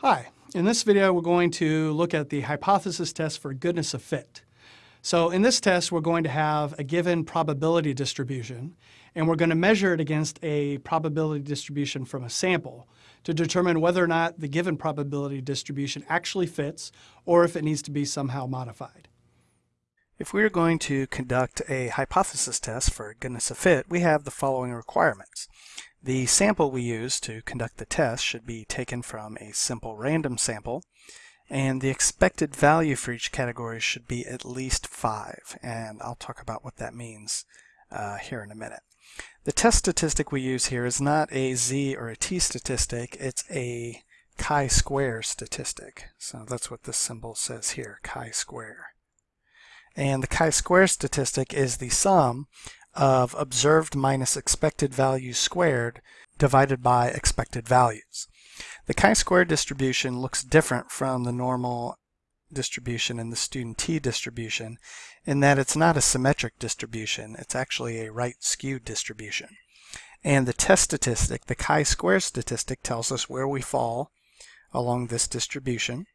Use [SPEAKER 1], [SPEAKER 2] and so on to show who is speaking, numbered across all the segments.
[SPEAKER 1] Hi, in this video we're going to look at the hypothesis test for goodness of fit. So in this test we're going to have a given probability distribution and we're going to measure it against a probability distribution from a sample to determine whether or not the given probability distribution actually fits or if it needs to be somehow modified. If we are going to conduct a hypothesis test for goodness of fit, we have the following requirements. The sample we use to conduct the test should be taken from a simple random sample, and the expected value for each category should be at least 5, and I'll talk about what that means uh, here in a minute. The test statistic we use here is not a z or a t statistic, it's a chi-square statistic. So that's what this symbol says here, chi-square. And the chi-square statistic is the sum of observed minus expected values squared divided by expected values. The chi-square distribution looks different from the normal distribution and the student t distribution in that it's not a symmetric distribution, it's actually a right skewed distribution. And the test statistic, the chi-square statistic, tells us where we fall along this distribution.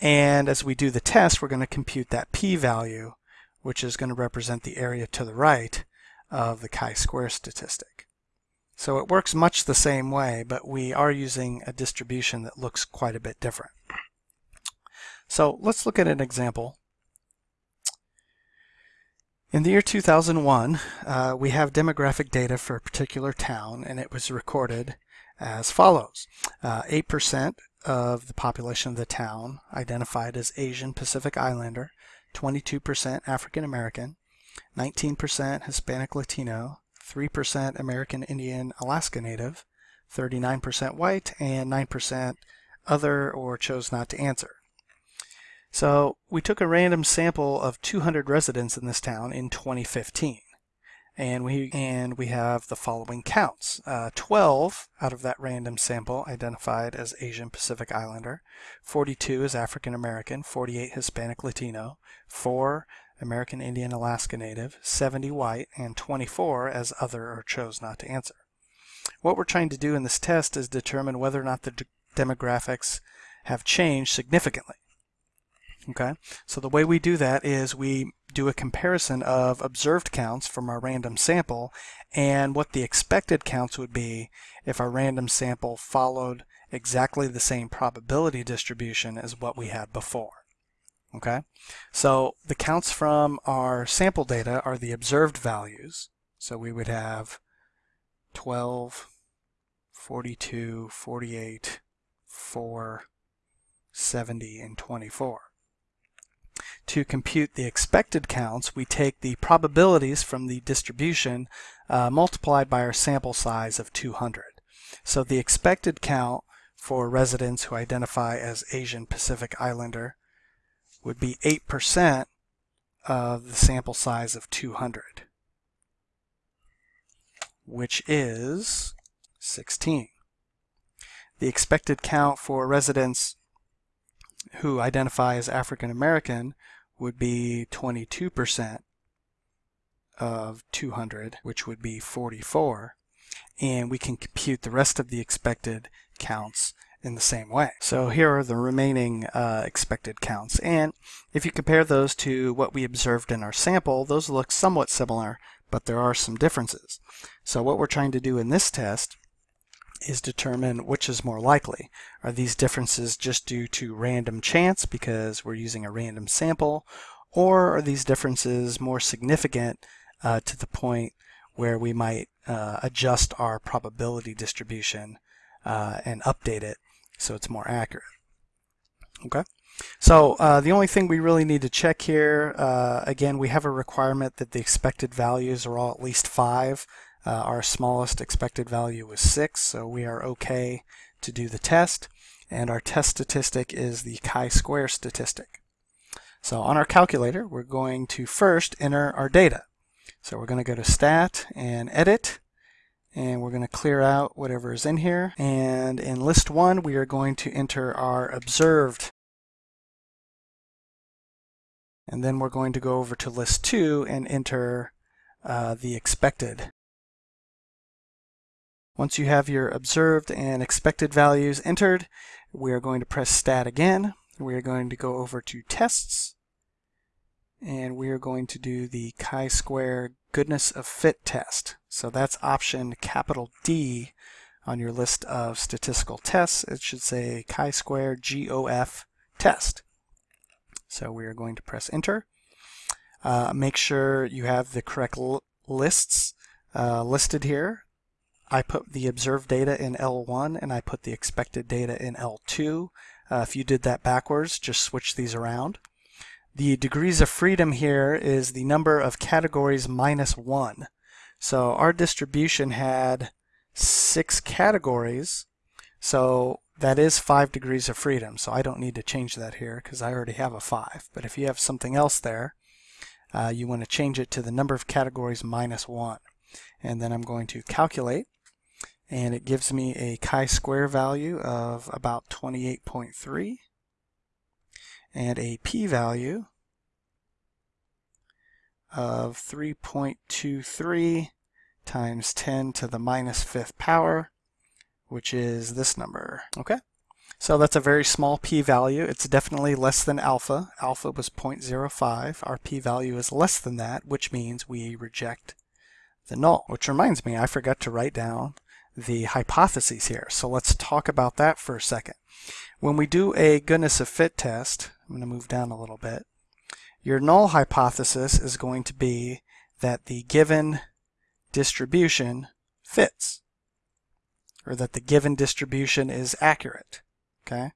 [SPEAKER 1] And as we do the test, we're going to compute that p-value, which is going to represent the area to the right, of the chi-square statistic. So it works much the same way, but we are using a distribution that looks quite a bit different. So let's look at an example. In the year 2001, uh, we have demographic data for a particular town, and it was recorded as follows. 8% uh, of the population of the town identified as Asian Pacific Islander, 22% African American, 19% Hispanic Latino, 3% American Indian Alaska Native, 39% white, and 9% other or chose not to answer. So we took a random sample of 200 residents in this town in 2015 and we and we have the following counts. Uh, 12 out of that random sample identified as Asian Pacific Islander, 42 as African American, 48 Hispanic Latino, 4 American Indian Alaska Native, 70 white, and 24 as other or chose not to answer. What we're trying to do in this test is determine whether or not the demographics have changed significantly. Okay, so the way we do that is we do a comparison of observed counts from our random sample and what the expected counts would be if our random sample followed exactly the same probability distribution as what we had before. Okay, so the counts from our sample data are the observed values. So we would have 12, 42, 48, 4, 70, and 24. To compute the expected counts, we take the probabilities from the distribution uh, multiplied by our sample size of 200. So the expected count for residents who identify as Asian Pacific Islander would be 8% of the sample size of 200, which is 16. The expected count for residents who identify as African American would be 22% of 200, which would be 44. And we can compute the rest of the expected counts in the same way. So here are the remaining uh, expected counts. And if you compare those to what we observed in our sample, those look somewhat similar, but there are some differences. So what we're trying to do in this test is determine which is more likely. Are these differences just due to random chance because we're using a random sample, or are these differences more significant uh, to the point where we might uh, adjust our probability distribution uh, and update it so it's more accurate. Okay. So uh, the only thing we really need to check here, uh, again, we have a requirement that the expected values are all at least 5. Uh, our smallest expected value was 6, so we are okay to do the test. And our test statistic is the chi-square statistic. So on our calculator, we're going to first enter our data. So we're going to go to Stat and Edit, and we're going to clear out whatever is in here. And in list one, we are going to enter our observed. And then we're going to go over to list two and enter uh, the expected. Once you have your observed and expected values entered, We are going to press stat again. We are going to go over to tests and we are going to do the chi-square goodness of fit test. So that's option capital D on your list of statistical tests. It should say chi-square GOF test. So we are going to press enter. Uh, make sure you have the correct lists uh, listed here. I put the observed data in L1 and I put the expected data in L2. Uh, if you did that backwards, just switch these around. The degrees of freedom here is the number of categories minus one. So our distribution had six categories, so that is five degrees of freedom. So I don't need to change that here because I already have a five. But if you have something else there, uh, you want to change it to the number of categories minus one. And then I'm going to calculate and it gives me a chi-square value of about 28.3 and a p-value of 3.23 times 10 to the minus fifth power, which is this number. Okay, so that's a very small p-value. It's definitely less than alpha. Alpha was 0.05. Our p-value is less than that, which means we reject the null. Which reminds me, I forgot to write down the hypotheses here. So let's talk about that for a second. When we do a goodness of fit test, I'm going to move down a little bit, your null hypothesis is going to be that the given distribution fits, or that the given distribution is accurate. Okay,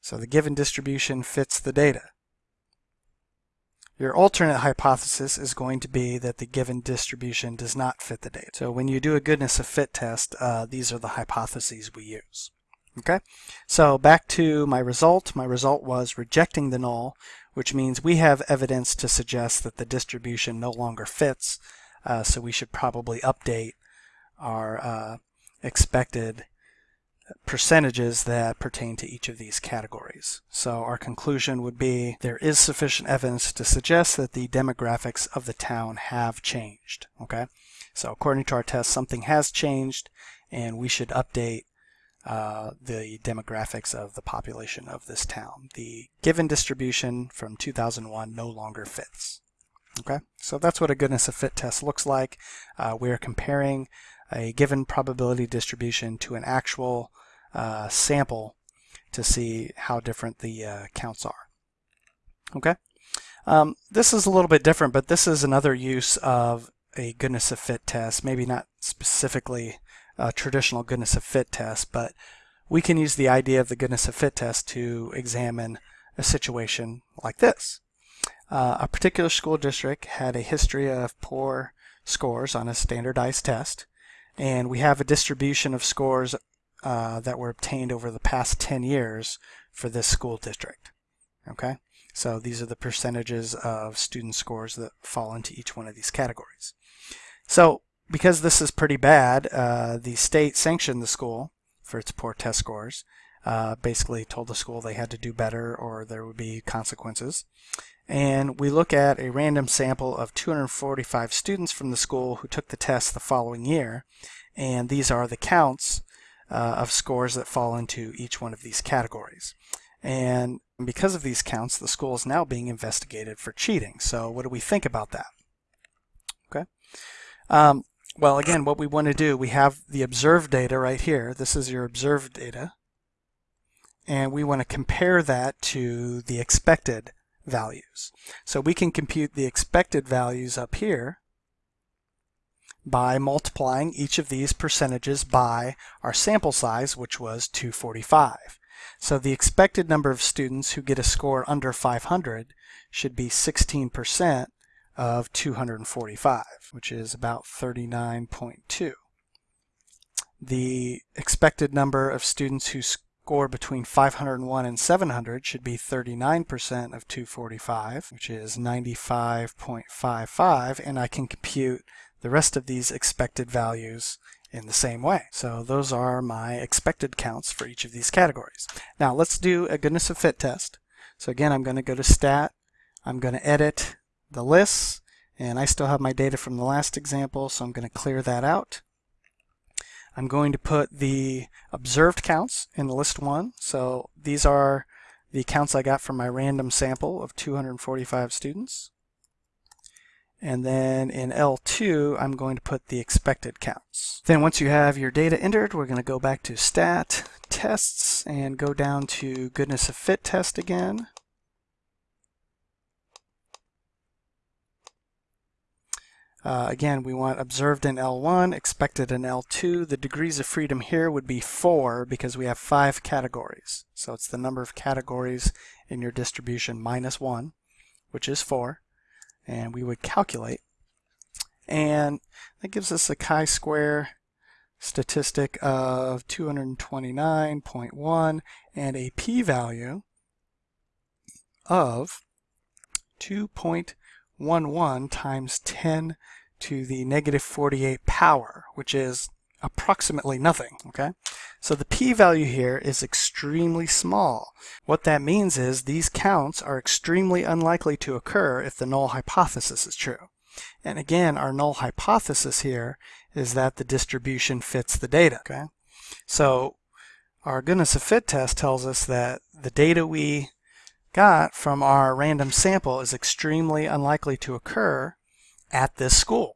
[SPEAKER 1] so the given distribution fits the data. Your alternate hypothesis is going to be that the given distribution does not fit the data. So when you do a goodness of fit test, uh, these are the hypotheses we use. Okay, so back to my result. My result was rejecting the null, which means we have evidence to suggest that the distribution no longer fits. Uh, so we should probably update our uh, expected percentages that pertain to each of these categories. So our conclusion would be there is sufficient evidence to suggest that the demographics of the town have changed. Okay, so according to our test, something has changed and we should update uh, the demographics of the population of this town. The given distribution from 2001 no longer fits. Okay, so that's what a goodness of fit test looks like. Uh, we're comparing a given probability distribution to an actual uh, sample to see how different the uh, counts are. Okay, um, this is a little bit different, but this is another use of a goodness of fit test, maybe not specifically a traditional goodness of fit test, but we can use the idea of the goodness of fit test to examine a situation like this. Uh, a particular school district had a history of poor scores on a standardized test, and we have a distribution of scores uh, that were obtained over the past 10 years for this school district. Okay, so these are the percentages of student scores that fall into each one of these categories. So because this is pretty bad, uh, the state sanctioned the school for its poor test scores. Uh, basically told the school they had to do better or there would be consequences. And we look at a random sample of 245 students from the school who took the test the following year. And these are the counts uh, of scores that fall into each one of these categories. And because of these counts, the school is now being investigated for cheating. So what do we think about that? Okay. Um, well, again, what we want to do, we have the observed data right here. This is your observed data. And we want to compare that to the expected values. So we can compute the expected values up here by multiplying each of these percentages by our sample size, which was 245. So the expected number of students who get a score under 500 should be 16% of 245, which is about 39.2. The expected number of students who score between 501 and 700 should be 39% of 245, which is 95.55, and I can compute the rest of these expected values in the same way. So those are my expected counts for each of these categories. Now let's do a goodness of fit test. So again, I'm going to go to stat. I'm going to edit the lists and I still have my data from the last example so I'm going to clear that out. I'm going to put the observed counts in list one. So these are the counts I got from my random sample of 245 students. And then in L2, I'm going to put the expected counts. Then once you have your data entered, we're going to go back to stat, tests, and go down to goodness of fit test again. Uh, again, we want observed in L1, expected in L2. The degrees of freedom here would be 4 because we have 5 categories. So it's the number of categories in your distribution minus 1, which is 4. And we would calculate. And that gives us a chi-square statistic of 229.1 and a p-value of 2.11 times 10 to the negative 48 power, which is approximately nothing, okay? So the p-value here is extremely small. What that means is these counts are extremely unlikely to occur if the null hypothesis is true. And again, our null hypothesis here is that the distribution fits the data, okay? So our goodness of fit test tells us that the data we got from our random sample is extremely unlikely to occur at this school.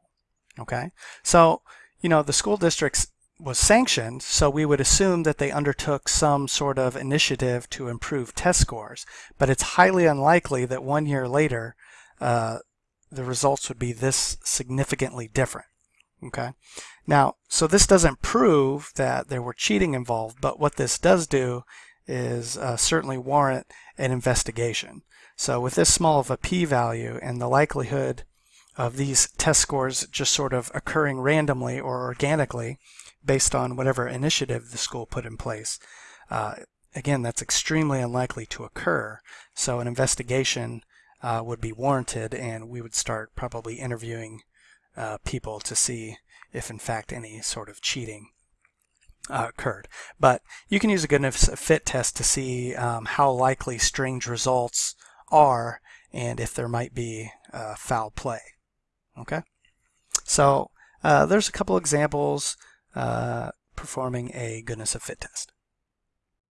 [SPEAKER 1] Okay, so you know the school district was sanctioned, so we would assume that they undertook some sort of initiative to improve test scores. But it's highly unlikely that one year later uh, the results would be this significantly different. Okay, now so this doesn't prove that there were cheating involved, but what this does do is uh, certainly warrant an investigation. So with this small of a p-value and the likelihood of these test scores just sort of occurring randomly or organically based on whatever initiative the school put in place, uh, again, that's extremely unlikely to occur. So an investigation uh, would be warranted and we would start probably interviewing uh, people to see if in fact any sort of cheating uh, occurred. But you can use a goodness of fit test to see um, how likely strange results are and if there might be uh, foul play. Okay, so uh, there's a couple examples uh, performing a goodness of fit test.